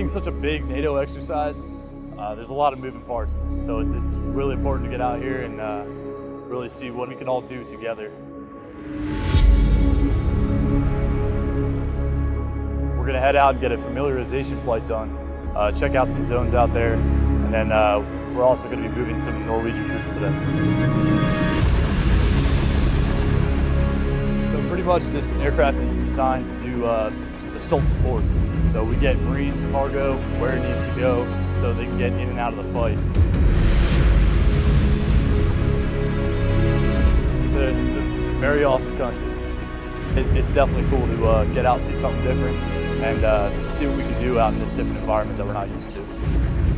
being such a big NATO exercise, uh, there's a lot of moving parts. So it's, it's really important to get out here and uh, really see what we can all do together. We're gonna head out and get a familiarization flight done, uh, check out some zones out there, and then uh, we're also gonna be moving some Norwegian troops today. So pretty much this aircraft is designed to do uh, assault support. So we get Marines cargo where it needs to go so they can get in and out of the fight. It's a, it's a very awesome country. It, it's definitely cool to uh, get out, see something different, and uh, see what we can do out in this different environment that we're not used to.